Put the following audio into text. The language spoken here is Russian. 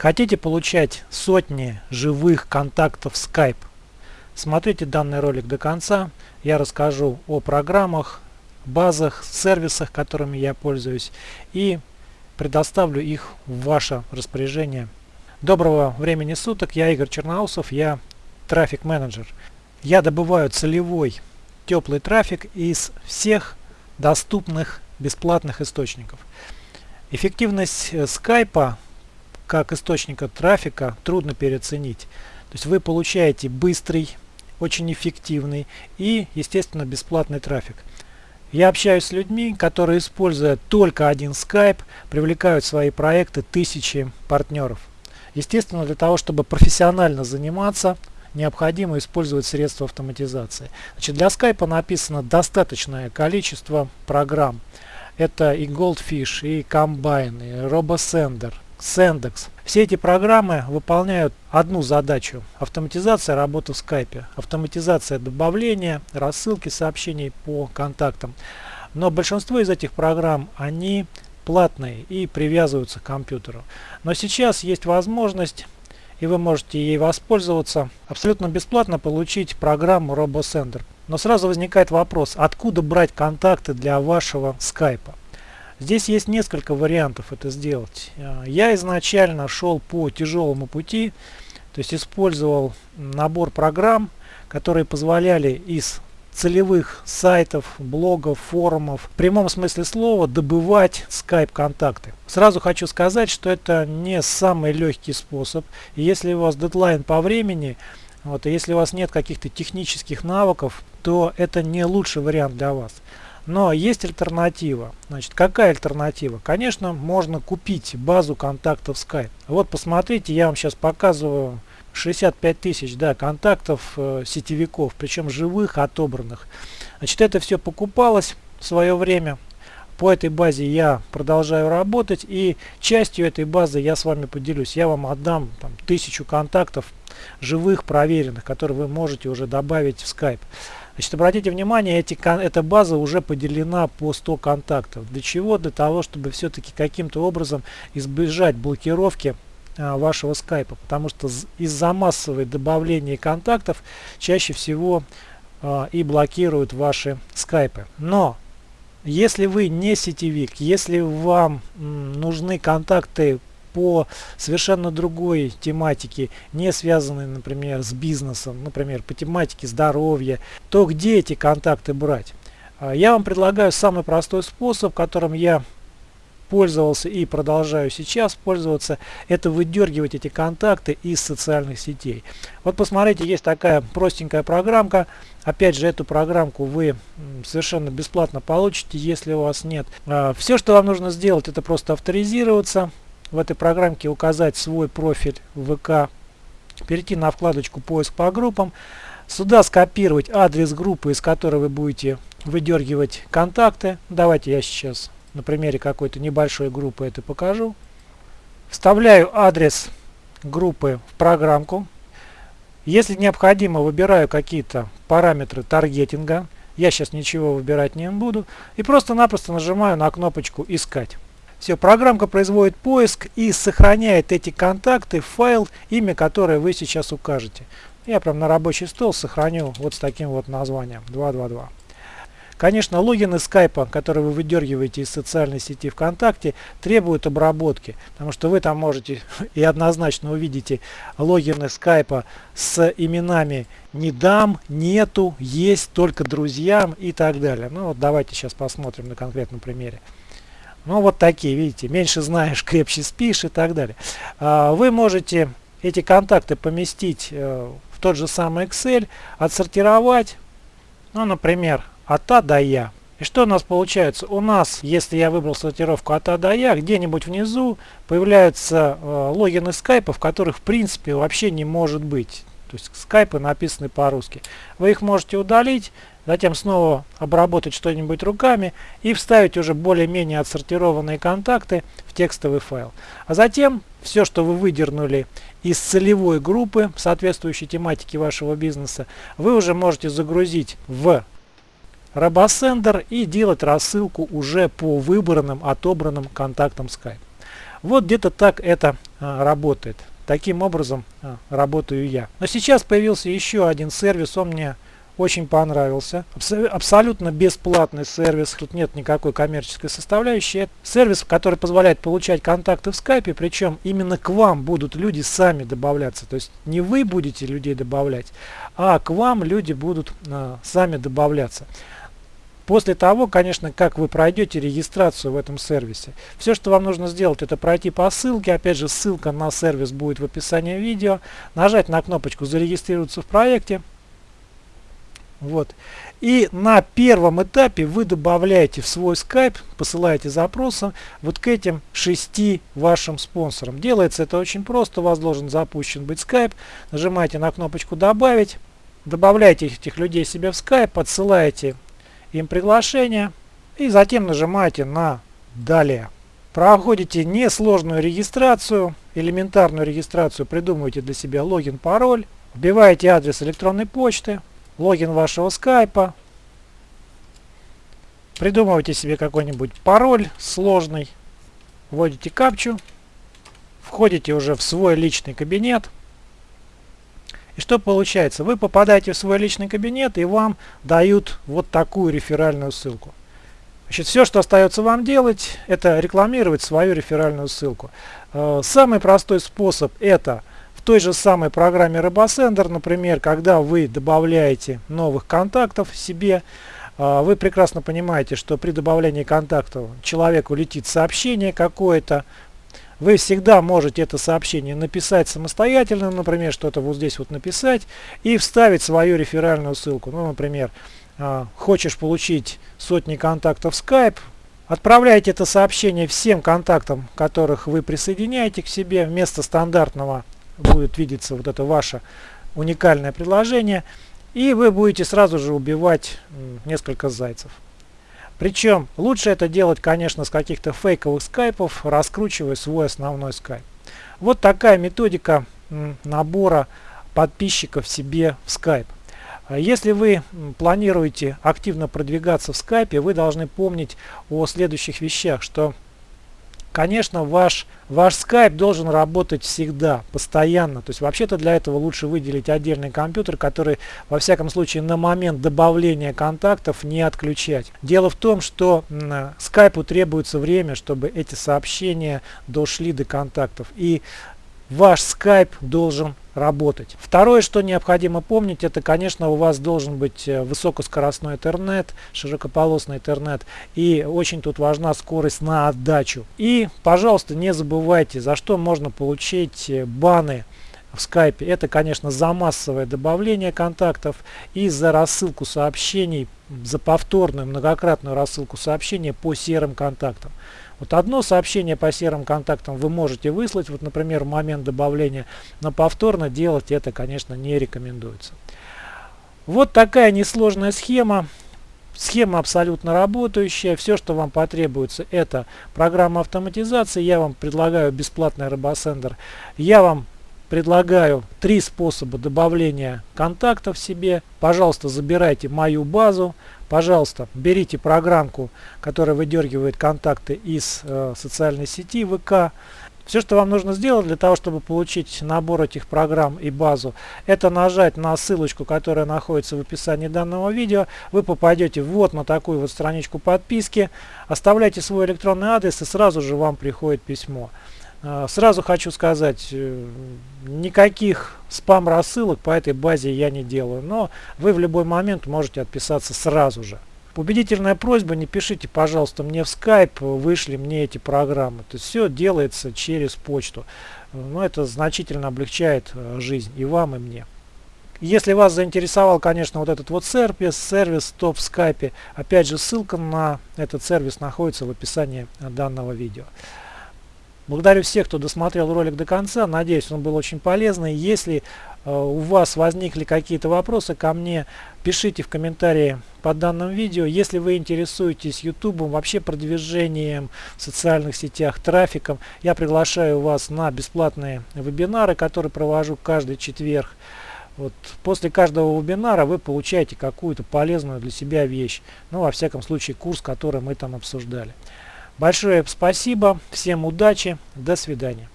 Хотите получать сотни живых контактов Skype? Смотрите данный ролик до конца. Я расскажу о программах, базах, сервисах, которыми я пользуюсь и предоставлю их в ваше распоряжение. Доброго времени суток, я Игорь Черноусов, я трафик менеджер. Я добываю целевой теплый трафик из всех доступных бесплатных источников. Эффективность э, скайпа как источника трафика трудно переоценить. То есть вы получаете быстрый, очень эффективный и, естественно, бесплатный трафик. Я общаюсь с людьми, которые, используя только один Skype, привлекают в свои проекты тысячи партнеров. Естественно, для того, чтобы профессионально заниматься, необходимо использовать средства автоматизации. Значит, для Skype написано достаточное количество программ. Это и Goldfish, и Combine, и RoboSender, Sendex. Все эти программы выполняют одну задачу – автоматизация работы в скайпе, автоматизация добавления, рассылки сообщений по контактам. Но большинство из этих программ, они платные и привязываются к компьютеру. Но сейчас есть возможность и вы можете ей воспользоваться. Абсолютно бесплатно получить программу RoboSender. Но сразу возникает вопрос, откуда брать контакты для вашего скайпа? Здесь есть несколько вариантов это сделать. Э, я изначально шел по тяжелому пути, то есть использовал набор программ, которые позволяли из целевых сайтов, блогов, форумов, в прямом смысле слова добывать скайп контакты. Сразу хочу сказать, что это не самый легкий способ. Если у вас дедлайн по времени, вот, если у вас нет каких-то технических навыков, то это не лучший вариант для вас. Но есть альтернатива. Значит, какая альтернатива? Конечно, можно купить базу контактов Skype. Вот посмотрите, я вам сейчас показываю 65 тысяч да, контактов э, сетевиков, причем живых, отобранных. Значит, это все покупалось в свое время. По этой базе я продолжаю работать и частью этой базы я с вами поделюсь. Я вам отдам там, тысячу контактов живых, проверенных, которые вы можете уже добавить в Skype. Значит, обратите внимание, эти, эта база уже поделена по 100 контактов. Для чего? Для того, чтобы все-таки каким-то образом избежать блокировки а, вашего скайпа. Потому что из-за массовой добавления контактов чаще всего а, и блокируют ваши скайпы. Но если вы не сетевик, если вам нужны контакты по совершенно другой тематике, не связанной, например, с бизнесом, например, по тематике здоровья, то где эти контакты брать? А, я вам предлагаю самый простой способ, которым я пользовался и продолжаю сейчас пользоваться, это выдергивать эти контакты из социальных сетей. Вот посмотрите, есть такая простенькая программка. Опять же, эту программку вы совершенно бесплатно получите, если у вас нет. А, Все, что вам нужно сделать, это просто авторизироваться, в этой программке указать свой профиль ВК, перейти на вкладочку «Поиск по группам», сюда скопировать адрес группы, из которой вы будете выдергивать контакты. Давайте я сейчас на примере какой-то небольшой группы это покажу. Вставляю адрес группы в программку. Если необходимо, выбираю какие-то параметры таргетинга. Я сейчас ничего выбирать не буду. И просто-напросто нажимаю на кнопочку «Искать». Все, программка производит поиск и сохраняет эти контакты в файл, имя которое вы сейчас укажете. Я прям на рабочий стол сохраню вот с таким вот названием 222. Конечно, логины скайпа, которые вы выдергиваете из социальной сети ВКонтакте, требуют обработки, потому что вы там можете и однозначно увидите логины скайпа с именами «не дам», «нету», «есть», «только друзьям» и так далее. Ну вот давайте сейчас посмотрим на конкретном примере. Ну вот такие, видите, меньше знаешь, крепче спишь и так далее. А, вы можете эти контакты поместить э, в тот же самый Excel, отсортировать, ну, например, от А до Я. И что у нас получается? У нас, если я выбрал сортировку от А до Я, где-нибудь внизу появляются э, логины скайпа, в которых в принципе вообще не может быть. То есть скайпы написаны по-русски. Вы их можете удалить, затем снова обработать что-нибудь руками и вставить уже более-менее отсортированные контакты в текстовый файл. А затем все, что вы выдернули из целевой группы соответствующей тематике вашего бизнеса, вы уже можете загрузить в RoboSender и делать рассылку уже по выбранным, отобранным контактам Skype. Вот где-то так это а, работает. Таким образом а, работаю я. Но сейчас появился еще один сервис, он мне очень понравился. абсолютно бесплатный сервис, тут нет никакой коммерческой составляющей. Это сервис, который позволяет получать контакты в скайпе, причем именно к вам будут люди сами добавляться. То есть не вы будете людей добавлять, а к вам люди будут а, сами добавляться. После того, конечно, как вы пройдете регистрацию в этом сервисе. Все, что вам нужно сделать, это пройти по ссылке. Опять же, ссылка на сервис будет в описании видео. Нажать на кнопочку «Зарегистрироваться в проекте». Вот. И на первом этапе вы добавляете в свой Skype, посылаете запросы вот к этим шести вашим спонсорам. Делается это очень просто. У вас должен запущен быть Skype. Нажимаете на кнопочку «Добавить». Добавляете этих людей себе в Skype, подсылаете им приглашение и затем нажимаете на «Далее». Проходите несложную регистрацию, элементарную регистрацию, придумываете для себя логин, пароль, вбиваете адрес электронной почты, логин вашего скайпа. Придумывайте себе какой-нибудь пароль сложный. Вводите капчу. Входите уже в свой личный кабинет. И что получается? Вы попадаете в свой личный кабинет и вам дают вот такую реферальную ссылку. Значит, все, что остается вам делать, это рекламировать свою реферальную ссылку. Э, самый простой способ это в той же самой программе RoboSender, например, когда вы добавляете новых контактов себе, а, вы прекрасно понимаете, что при добавлении контактов человеку летит сообщение какое-то, вы всегда можете это сообщение написать самостоятельно, например, что-то вот здесь вот написать и вставить свою реферальную ссылку. Ну, например, а, хочешь получить сотни контактов Skype, отправляйте это сообщение всем контактам, которых вы присоединяете к себе вместо стандартного будет видеться вот это ваше уникальное предложение. И вы будете сразу же убивать несколько зайцев. Причем лучше это делать, конечно, с каких-то фейковых скайпов, раскручивая свой основной скайп. Вот такая методика набора подписчиков себе в скайп. Если вы планируете активно продвигаться в скайпе, вы должны помнить о следующих вещах, что Конечно, ваш, ваш Skype должен работать всегда, постоянно. То есть вообще-то для этого лучше выделить отдельный компьютер, который во всяком случае на момент добавления контактов не отключать. Дело в том, что Skype требуется время, чтобы эти сообщения дошли до контактов. И ваш Skype должен работать. Второе, что необходимо помнить, это, конечно, у вас должен быть э, высокоскоростной интернет, широкополосный интернет. И очень тут важна скорость на отдачу. И, пожалуйста, не забывайте, за что можно получить э, баны в скайпе. Это, конечно, за массовое добавление контактов и за рассылку сообщений, за повторную многократную рассылку сообщений по серым контактам. Вот одно сообщение по серым контактам вы можете выслать, вот, например, в момент добавления, но повторно делать это, конечно, не рекомендуется. Вот такая несложная схема. Схема абсолютно работающая. Все, что вам потребуется, это программа автоматизации. Я вам предлагаю бесплатный RoboSender. Я вам предлагаю три способа добавления контактов себе. Пожалуйста, забирайте мою базу. Пожалуйста, берите программку, которая выдергивает контакты из э, социальной сети ВК. Все, что вам нужно сделать для того, чтобы получить набор этих программ и базу, это нажать на ссылочку, которая находится в описании данного видео. Вы попадете вот на такую вот страничку подписки, оставляйте свой электронный адрес и сразу же вам приходит письмо. А, сразу хочу сказать, э, никаких спам-рассылок по этой базе я не делаю, но вы в любой момент можете отписаться сразу же. Убедительная просьба, не пишите, пожалуйста, мне в Skype, вышли мне эти программы. То есть все делается через почту. Но это значительно облегчает э, жизнь и вам, и мне. Если вас заинтересовал, конечно, вот этот вот сервис, сервис топ в скайпе, опять же ссылка на этот сервис находится в описании данного видео. Благодарю всех, кто досмотрел ролик до конца. Надеюсь, он был очень полезный. Если э, у вас возникли какие-то вопросы ко мне, пишите в комментарии под данным видео. Если вы интересуетесь YouTube, вообще продвижением в социальных сетях, трафиком, я приглашаю вас на бесплатные вебинары, которые провожу каждый четверг. Вот после каждого вебинара вы получаете какую-то полезную для себя вещь. Ну, во всяком случае, курс, который мы там обсуждали. Большое спасибо, всем удачи, до свидания.